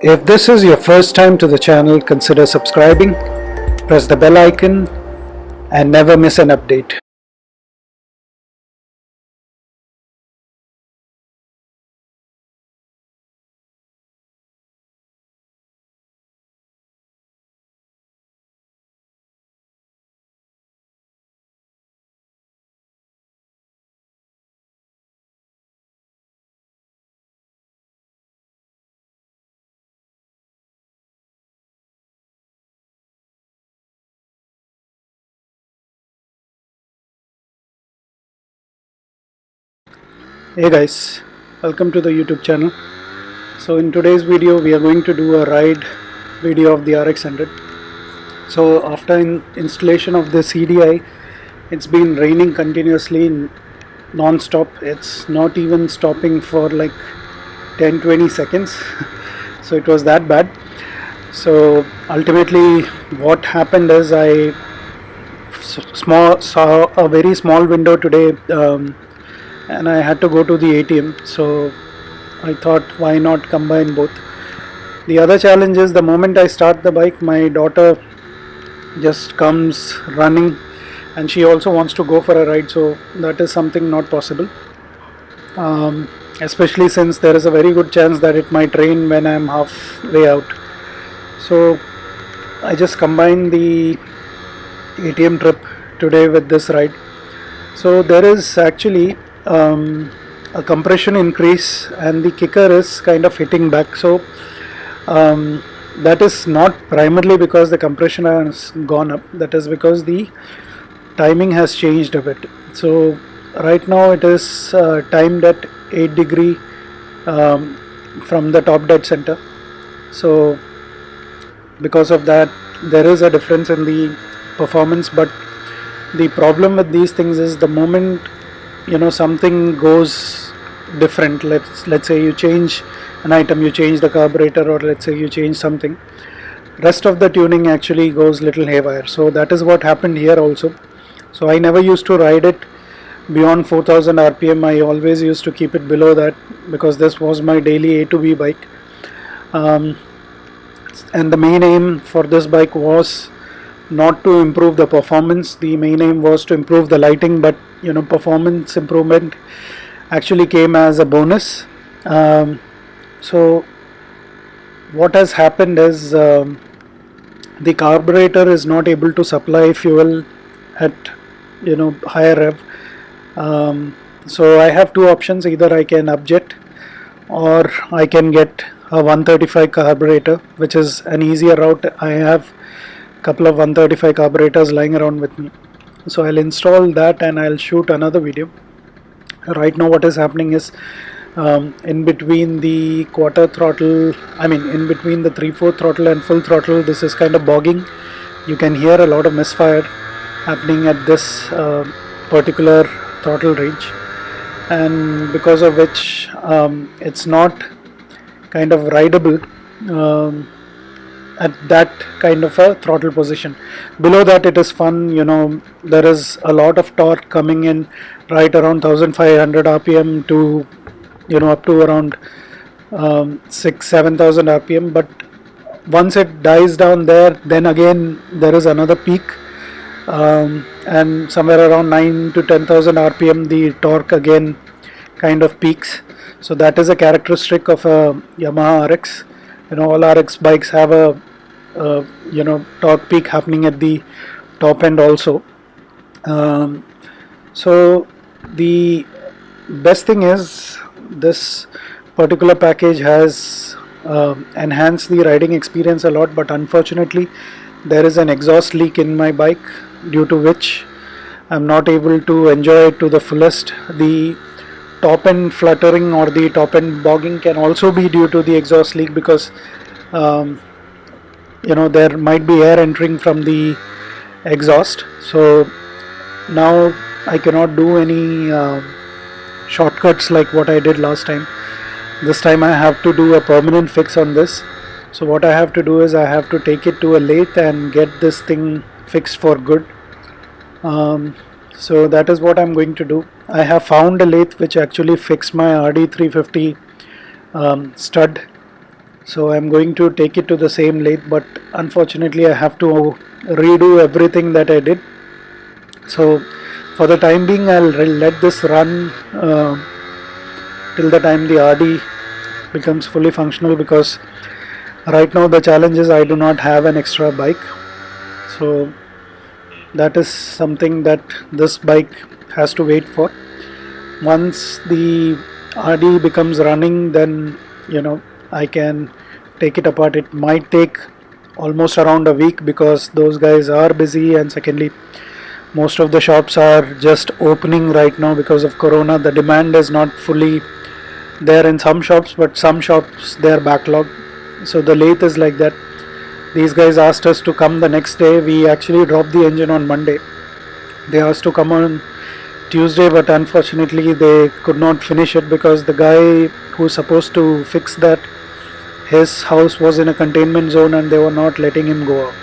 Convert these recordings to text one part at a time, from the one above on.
If this is your first time to the channel, consider subscribing, press the bell icon and never miss an update. Hey guys, welcome to the YouTube channel. So in today's video we are going to do a ride video of the RX100. So after in installation of the CDI, it's been raining continuously non-stop. It's not even stopping for like 10-20 seconds. so it was that bad. So ultimately what happened is I small saw a very small window today um, and I had to go to the ATM so I thought why not combine both? The other challenge is the moment I start the bike my daughter just comes running and she also wants to go for a ride so that is something not possible. Um, especially since there is a very good chance that it might rain when I am halfway out. So I just combined the ATM trip today with this ride. So there is actually um, a compression increase and the kicker is kind of hitting back. So um, that is not primarily because the compression has gone up. That is because the timing has changed a bit. So right now it is uh, timed at 8 degree um, from the top dead center. So because of that there is a difference in the performance but the problem with these things is the moment you know something goes different. Let's let's say you change an item you change the carburetor or let's say you change something. Rest of the tuning actually goes little haywire. So that is what happened here also. So I never used to ride it beyond 4000 rpm I always used to keep it below that because this was my daily A to B bike. Um, and the main aim for this bike was not to improve the performance. The main aim was to improve the lighting but you know performance improvement actually came as a bonus. Um, so what has happened is um, the carburetor is not able to supply fuel at you know higher rev. Um, so I have two options. Either I can upjet or I can get a 135 carburetor which is an easier route. I have couple of 135 carburetors lying around with me. So I'll install that and I'll shoot another video. Right now what is happening is um, in between the quarter throttle I mean in between the 3-4 throttle and full throttle this is kind of bogging. You can hear a lot of misfire happening at this uh, particular throttle range. And because of which um, it's not kind of rideable um, at that kind of a throttle position. Below that it is fun you know there is a lot of torque coming in right around 1500 rpm to you know up to around um, 6 7000 rpm but once it dies down there then again there is another peak um, and somewhere around 9 to 10000 rpm the torque again kind of peaks. So that is a characteristic of a Yamaha RX you know all RX bikes have a uh, you know torque peak happening at the top end also. Um, so the best thing is this particular package has uh, enhanced the riding experience a lot but unfortunately there is an exhaust leak in my bike due to which I'm not able to enjoy it to the fullest. The top end fluttering or the top end bogging can also be due to the exhaust leak because um, you know there might be air entering from the exhaust. So now I cannot do any uh, shortcuts like what I did last time. This time I have to do a permanent fix on this. So what I have to do is I have to take it to a lathe and get this thing fixed for good. Um, so that is what I'm going to do. I have found a lathe which actually fixed my RD350 um, stud so I'm going to take it to the same lathe but unfortunately I have to redo everything that I did. So for the time being I'll let this run uh, till the time the RD becomes fully functional because right now the challenge is I do not have an extra bike. So that is something that this bike has to wait for. Once the RD becomes running then you know I can take it apart. It might take almost around a week because those guys are busy. And secondly most of the shops are just opening right now because of corona. The demand is not fully there in some shops but some shops they are backlogged. So the lathe is like that. These guys asked us to come the next day. We actually dropped the engine on Monday. They asked to come on Tuesday but unfortunately they could not finish it because the guy who's supposed to fix that his house was in a containment zone and they were not letting him go out.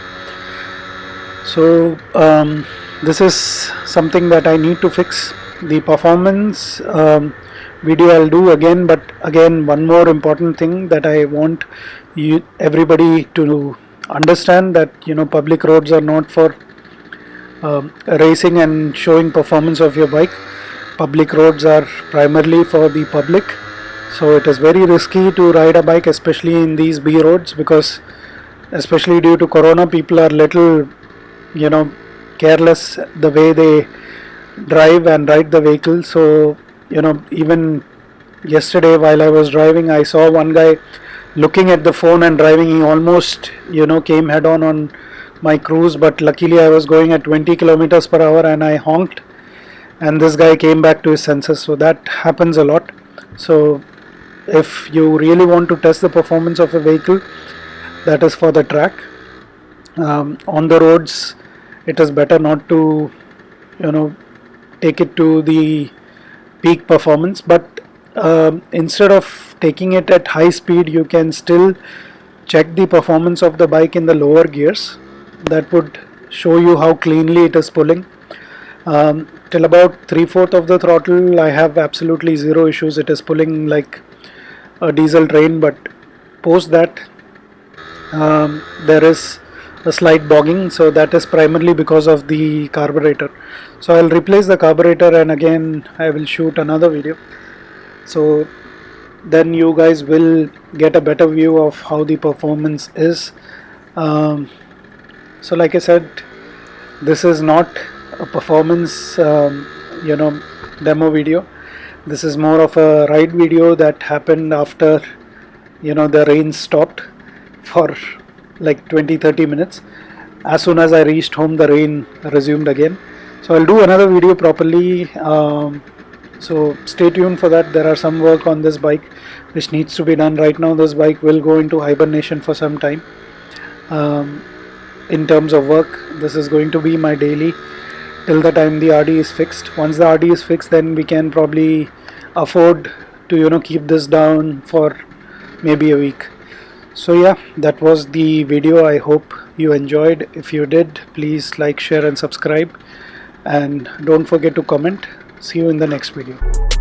So um, this is something that I need to fix. The performance um, video I'll do again but again one more important thing that I want you everybody to understand that you know public roads are not for um, racing and showing performance of your bike. Public roads are primarily for the public so it is very risky to ride a bike especially in these B roads because especially due to corona people are little you know careless the way they drive and ride the vehicle. So you know even yesterday while I was driving I saw one guy looking at the phone and driving. He almost you know came head on on my cruise but luckily I was going at 20 kilometers per hour and I honked. And this guy came back to his senses. So that happens a lot. So if you really want to test the performance of a vehicle that is for the track. Um, on the roads it is better not to you know take it to the peak performance. But um, instead of taking it at high speed you can still check the performance of the bike in the lower gears. That would show you how cleanly it is pulling. Um, till about three-fourth of the throttle I have absolutely zero issues. It is pulling like a diesel train but post that um, there is a slight bogging so that is primarily because of the carburetor. So I'll replace the carburetor and again I will shoot another video. So then you guys will get a better view of how the performance is. Um, so like I said this is not a performance um, you know demo video this is more of a ride video that happened after you know the rain stopped for like 20-30 minutes. As soon as I reached home the rain resumed again. So I'll do another video properly um, so stay tuned for that. There are some work on this bike which needs to be done. Right now this bike will go into hibernation for some time. Um, in terms of work this is going to be my daily till the time the RD is fixed. Once the RD is fixed then we can probably afford to you know keep this down for maybe a week. So yeah that was the video. I hope you enjoyed. If you did please like share and subscribe. And don't forget to comment. See you in the next video